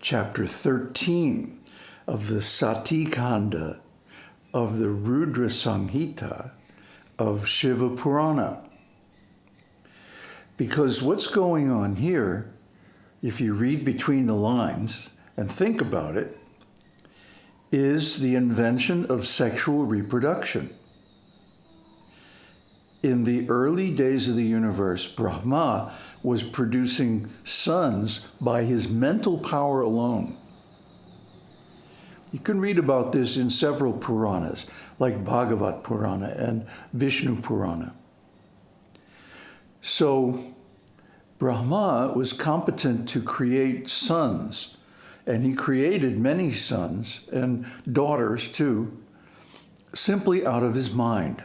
chapter 13 of the Sati Kanda of the Rudra Samhita of Shiva Purana. Because what's going on here, if you read between the lines and think about it, is the invention of sexual reproduction. In the early days of the universe, Brahma was producing sons by his mental power alone. You can read about this in several Puranas, like Bhagavat Purana and Vishnu Purana. So Brahma was competent to create sons, and he created many sons and daughters too, simply out of his mind.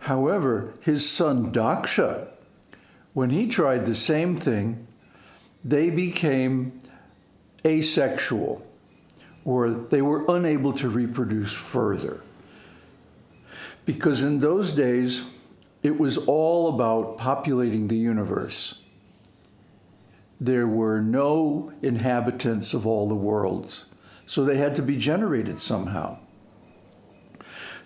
However, his son Daksha, when he tried the same thing, they became asexual, or they were unable to reproduce further. Because in those days, it was all about populating the universe. There were no inhabitants of all the worlds, so they had to be generated somehow.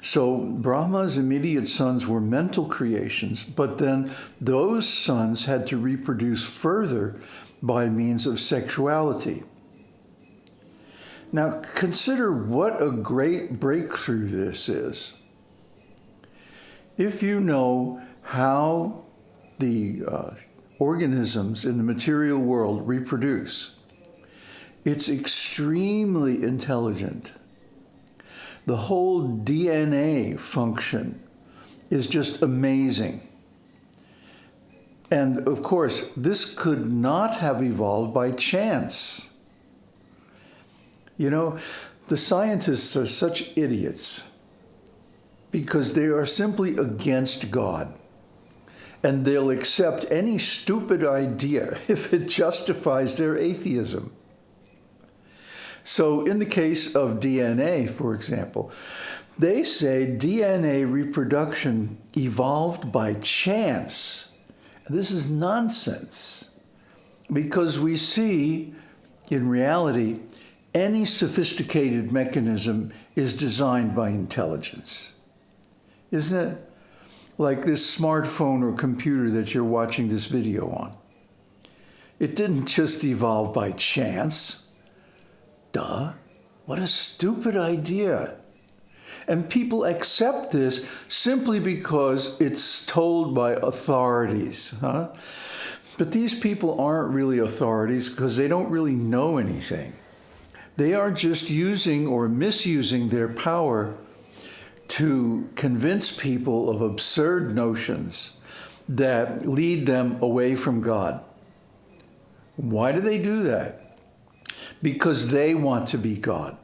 So Brahma's immediate sons were mental creations, but then those sons had to reproduce further by means of sexuality. Now consider what a great breakthrough this is. If you know how the uh, organisms in the material world reproduce, it's extremely intelligent the whole DNA function is just amazing. And of course, this could not have evolved by chance. You know, the scientists are such idiots because they are simply against God. And they'll accept any stupid idea if it justifies their atheism. So in the case of DNA, for example, they say DNA reproduction evolved by chance. This is nonsense because we see in reality any sophisticated mechanism is designed by intelligence. Isn't it? Like this smartphone or computer that you're watching this video on. It didn't just evolve by chance. Duh. What a stupid idea. And people accept this simply because it's told by authorities. Huh? But these people aren't really authorities because they don't really know anything. They are just using or misusing their power to convince people of absurd notions that lead them away from God. Why do they do that? Because they want to be God.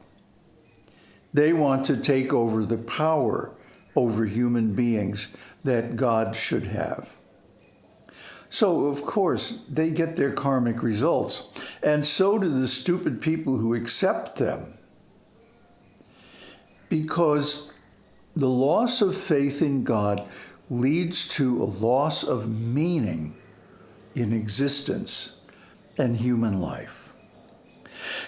They want to take over the power over human beings that God should have. So, of course, they get their karmic results, and so do the stupid people who accept them. Because the loss of faith in God leads to a loss of meaning in existence and human life.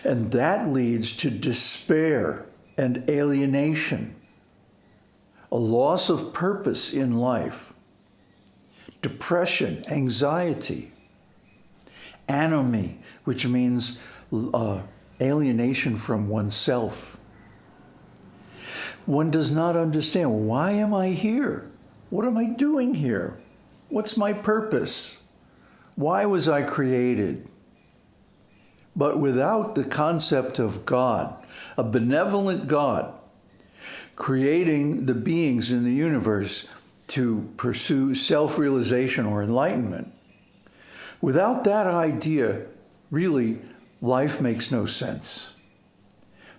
And that leads to despair and alienation, a loss of purpose in life, depression, anxiety, anomy, which means uh, alienation from oneself. One does not understand, why am I here? What am I doing here? What's my purpose? Why was I created? But without the concept of God, a benevolent God, creating the beings in the universe to pursue self-realization or enlightenment, without that idea, really, life makes no sense.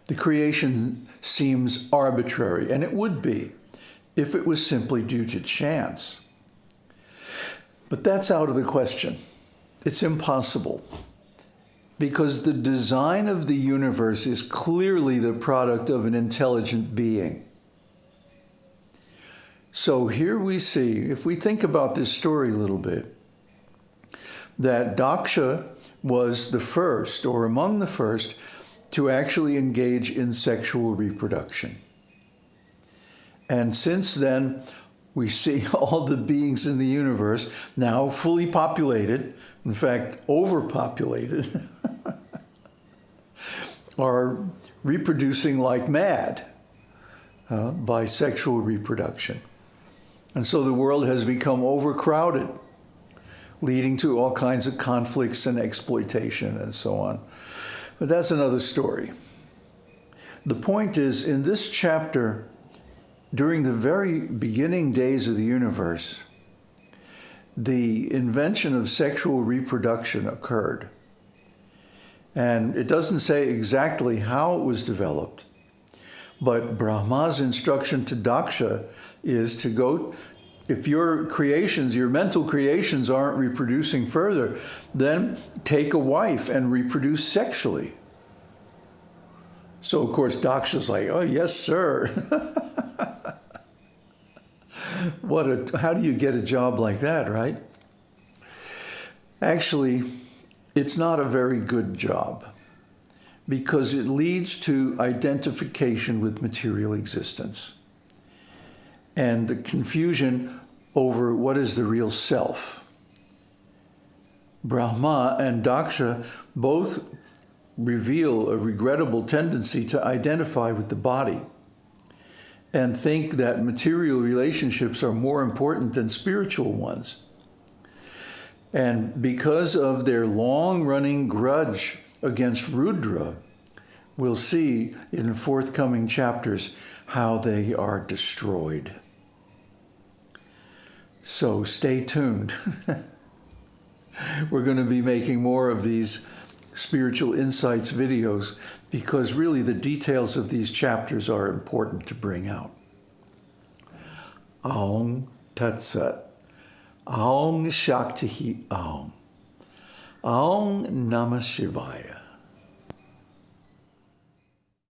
the creation seems arbitrary, and it would be if it was simply due to chance. But that's out of the question. It's impossible because the design of the universe is clearly the product of an intelligent being. So here we see, if we think about this story a little bit, that Daksha was the first, or among the first, to actually engage in sexual reproduction. And since then, we see all the beings in the universe now fully populated, in fact, overpopulated, are reproducing like mad uh, by sexual reproduction. And so the world has become overcrowded, leading to all kinds of conflicts and exploitation and so on. But that's another story. The point is, in this chapter, during the very beginning days of the universe, the invention of sexual reproduction occurred. And it doesn't say exactly how it was developed, but Brahma's instruction to Daksha is to go, if your creations, your mental creations aren't reproducing further, then take a wife and reproduce sexually. So, of course, Daksha's like, oh, yes, sir. what a, how do you get a job like that, right? Actually, it's not a very good job because it leads to identification with material existence and the confusion over what is the real self. Brahma and Daksha both reveal a regrettable tendency to identify with the body and think that material relationships are more important than spiritual ones. And because of their long-running grudge against Rudra, we'll see in forthcoming chapters how they are destroyed. So stay tuned. We're going to be making more of these spiritual insights videos because really the details of these chapters are important to bring out. Aum Tat Sat. Aum Shakti Aum. Aum Namah Shivaya.